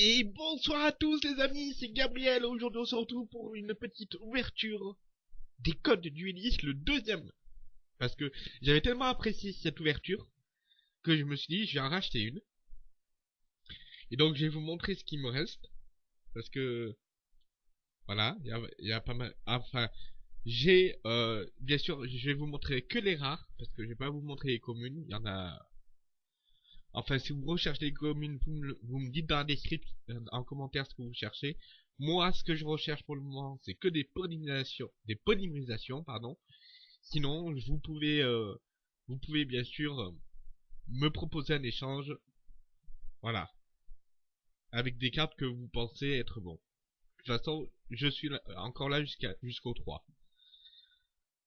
Et bonsoir à tous les amis, c'est Gabriel. Aujourd'hui on se retrouve pour une petite ouverture des codes du Ulysse, le deuxième. Parce que j'avais tellement apprécié cette ouverture que je me suis dit je vais en racheter une. Et donc je vais vous montrer ce qui me reste. Parce que voilà, il y a, pas mal. Enfin, j'ai euh, bien sûr, je vais vous montrer que les rares parce que je vais pas vous montrer les communes. Il y en a Enfin, si vous recherchez des communes, vous me, dites dans la description, euh, en commentaire ce que vous cherchez. Moi, ce que je recherche pour le moment, c'est que des polymérisations, des pardon. Sinon, vous pouvez, euh, vous pouvez bien sûr euh, me proposer un échange. Voilà. Avec des cartes que vous pensez être bon. De toute façon, je suis encore là jusqu'à jusqu'au 3.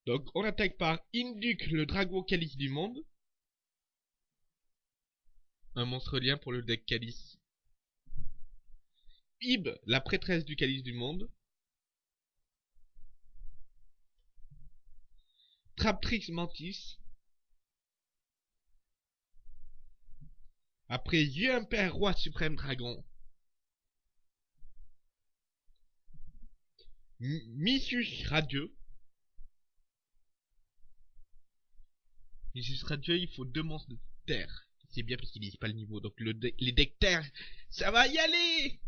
Donc, on attaque par Induc, le dragon calice du monde un monstre lien pour le deck Calice. Ib, la prêtresse du Calice du monde. Traptrix Mantis. Après Impère, Roi Suprême Dragon. Missus Radieux. Missus Radieux, il faut deux monstres de terre c'est bien parce qu'ils disent pas le niveau. Donc le les decks ça va y aller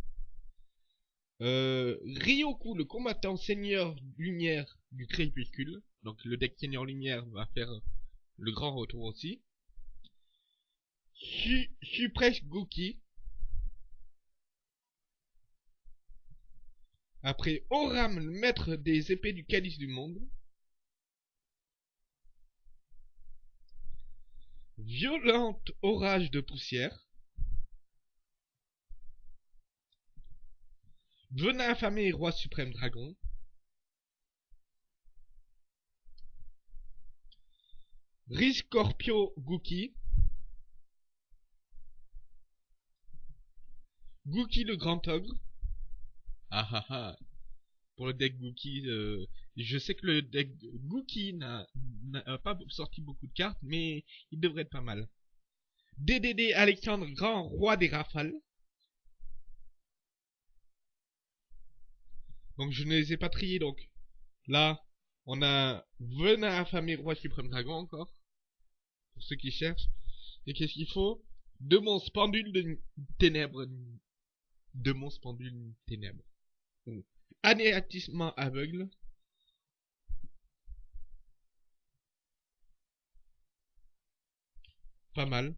euh, Ryoku, le combattant seigneur lumière du crépuscule. Donc le deck seigneur lumière va faire le grand retour aussi. Su Supresh Goki. Après Oram, le maître des épées du calice du monde. Violente orage de poussière. Venin affamé roi suprême dragon. Riscorpio Guki. Guki le grand ogre. Ah ah ah. Pour le deck Guki, euh, je sais que le deck Gookie n'a pas sorti beaucoup de cartes, mais il devrait être pas mal. DDD Alexandre, grand roi des rafales. Donc je ne les ai pas triés, donc là, on a Venin affamé roi suprême dragon encore. Pour ceux qui cherchent. Et qu'est-ce qu'il faut? Deux monstres pendules de ténèbres. Deux monstres pendules de ténèbres. Anéantissement aveugle. Pas mal.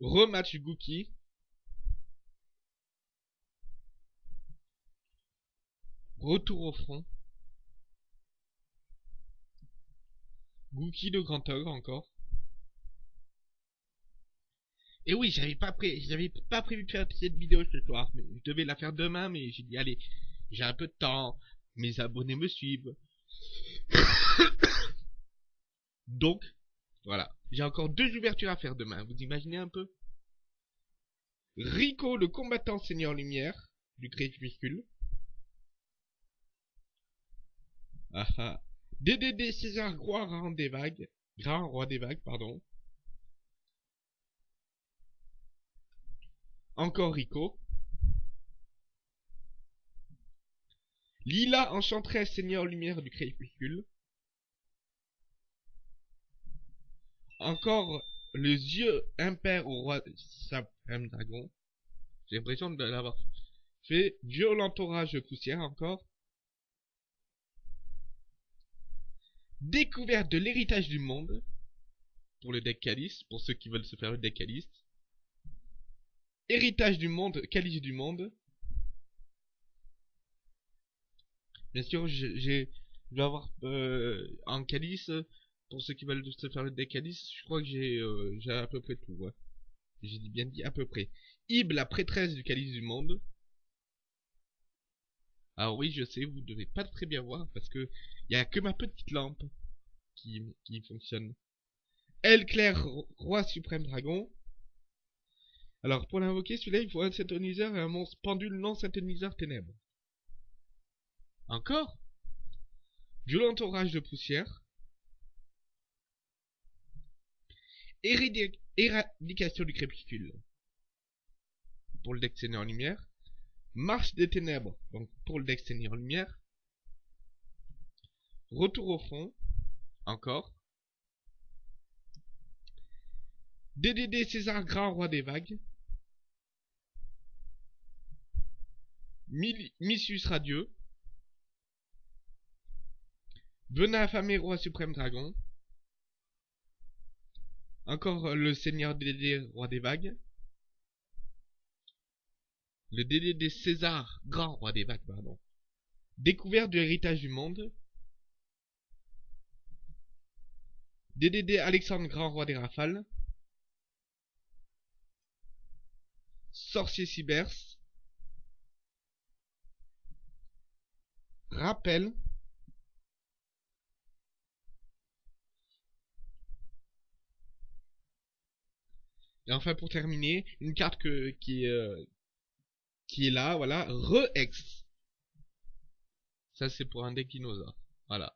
Rematch Gookie. Retour au front. Gookie de Grand Ogre encore. Et oui, j'avais pas pré j'avais pas prévu de faire cette vidéo ce soir, mais je devais la faire demain, mais j'ai dit allez, j'ai un peu de temps, mes abonnés me suivent. Donc, voilà. J'ai encore deux ouvertures à faire demain. Vous imaginez un peu? Rico, le combattant Seigneur Lumière, du crépuscule. Ah ah. DDD César Roi des Vagues. Grand Roi des Vagues, pardon. Encore Rico. Lila Enchanteresse Seigneur Lumière du crépuscule. Encore les yeux impairs au roi Suprême Dragon. J'ai l'impression de l'avoir fait. Violent orage de poussière encore. Découverte de l'héritage du monde. Pour le deck Calice, pour ceux qui veulent se faire le deck Calice. Héritage du monde, Calice du monde. Bien sûr, j'ai, je vais avoir euh, en Calice pour ceux qui veulent se faire le deck je crois que j'ai euh, à peu près tout. J'ai bien dit à peu près. Ib, la prêtresse du calice du monde. Alors oui, je sais, vous devez pas très bien voir parce que il y a que ma petite lampe qui, qui fonctionne. El Claire, roi suprême dragon. Alors pour l'invoquer, celui-là, il faut un synthoniseur et un monstre pendule non synthoniseur ténèbres. Encore? Violent orage de poussière. éradication du crépuscule. Pour le deck Seigneur Lumière. Marche des ténèbres, donc pour le deck Seigneur Lumière. Retour au fond, encore. DDD César Grand Roi des Vagues. Missus Radieux. Venin affamé Roi Suprême Dragon. Encore le Seigneur DDD Roi des Vagues. Le DDD César Grand Roi des Vagues, pardon. Découverte du héritage du monde. DDD Alexandre Grand Roi des Rafales. Sorcier Cybers. Rappel. Et enfin pour terminer, une carte que, qui, euh, est là, voilà, Re-Ex. Ça c'est pour un deck dinosaure. Voilà.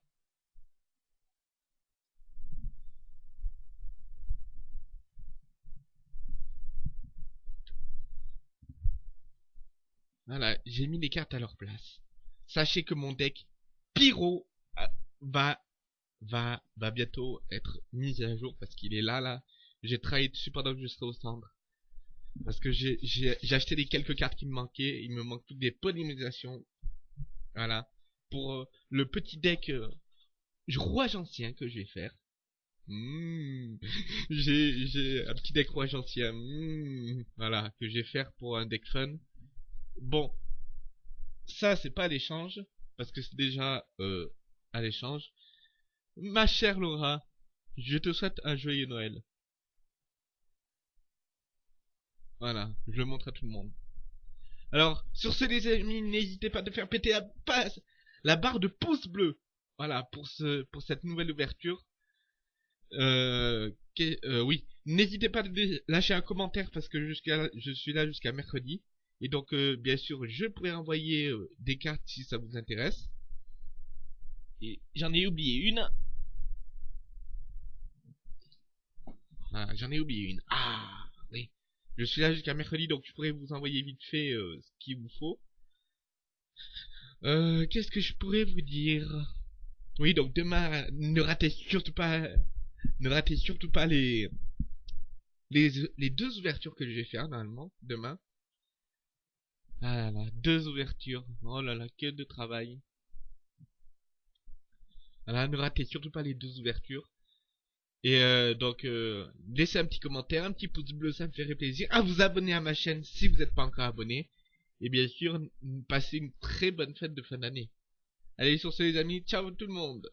Voilà, j'ai mis les cartes à leur place. Sachez que mon deck Pyro euh, va va va bientôt être mis à jour parce qu'il est là là. J'ai travaillé dessus pendant que je serai au centre. Parce que j'ai acheté les quelques cartes qui me manquaient. Il me manque toutes des polymérisations. Voilà. Pour euh, le petit deck euh, roi ancien que je vais faire. Mmh. J'ai un petit deck roi ancien. Mmh. Voilà. Que je vais faire pour un deck fun. Bon, ça c'est pas l'échange, parce que c'est déjà euh, à l'échange. Ma chère Laura, je te souhaite un joyeux Noël. Voilà, je le montre à tout le monde. Alors, sur ce les amis, n'hésitez pas de faire péter la, barre de pouce bleu. Voilà, pour, ce, pour cette nouvelle ouverture. Euh, euh oui, n'hésitez pas de lâcher un commentaire parce que je suis là jusqu'à mercredi. Et donc, euh, bien sûr, je pourrais envoyer euh, des cartes si ça vous intéresse. Et j'en ai oublié une. Ah, j'en ai oublié une. Ah, oui. Je suis là jusqu'à mercredi, donc je pourrais vous envoyer vite fait euh, ce qu'il vous faut. Qu'est-ce que je pourrais vous dire? Oui, donc demain, ne ratez surtout pas, ne ratez surtout pas les, les, les deux ouvertures que je vais faire normalement demain. Ah là là, deux ouvertures. Oh là là, que de travail. Voilà, ne ratez surtout pas les deux ouvertures. Et euh, donc, euh, laissez un petit commentaire, un petit pouce bleu, ça me ferait plaisir. À vous abonner à ma chaîne si vous n'êtes pas encore abonné. Et bien sûr, passez une très bonne fête de fin d'année. Allez, sur ce les amis, ciao tout le monde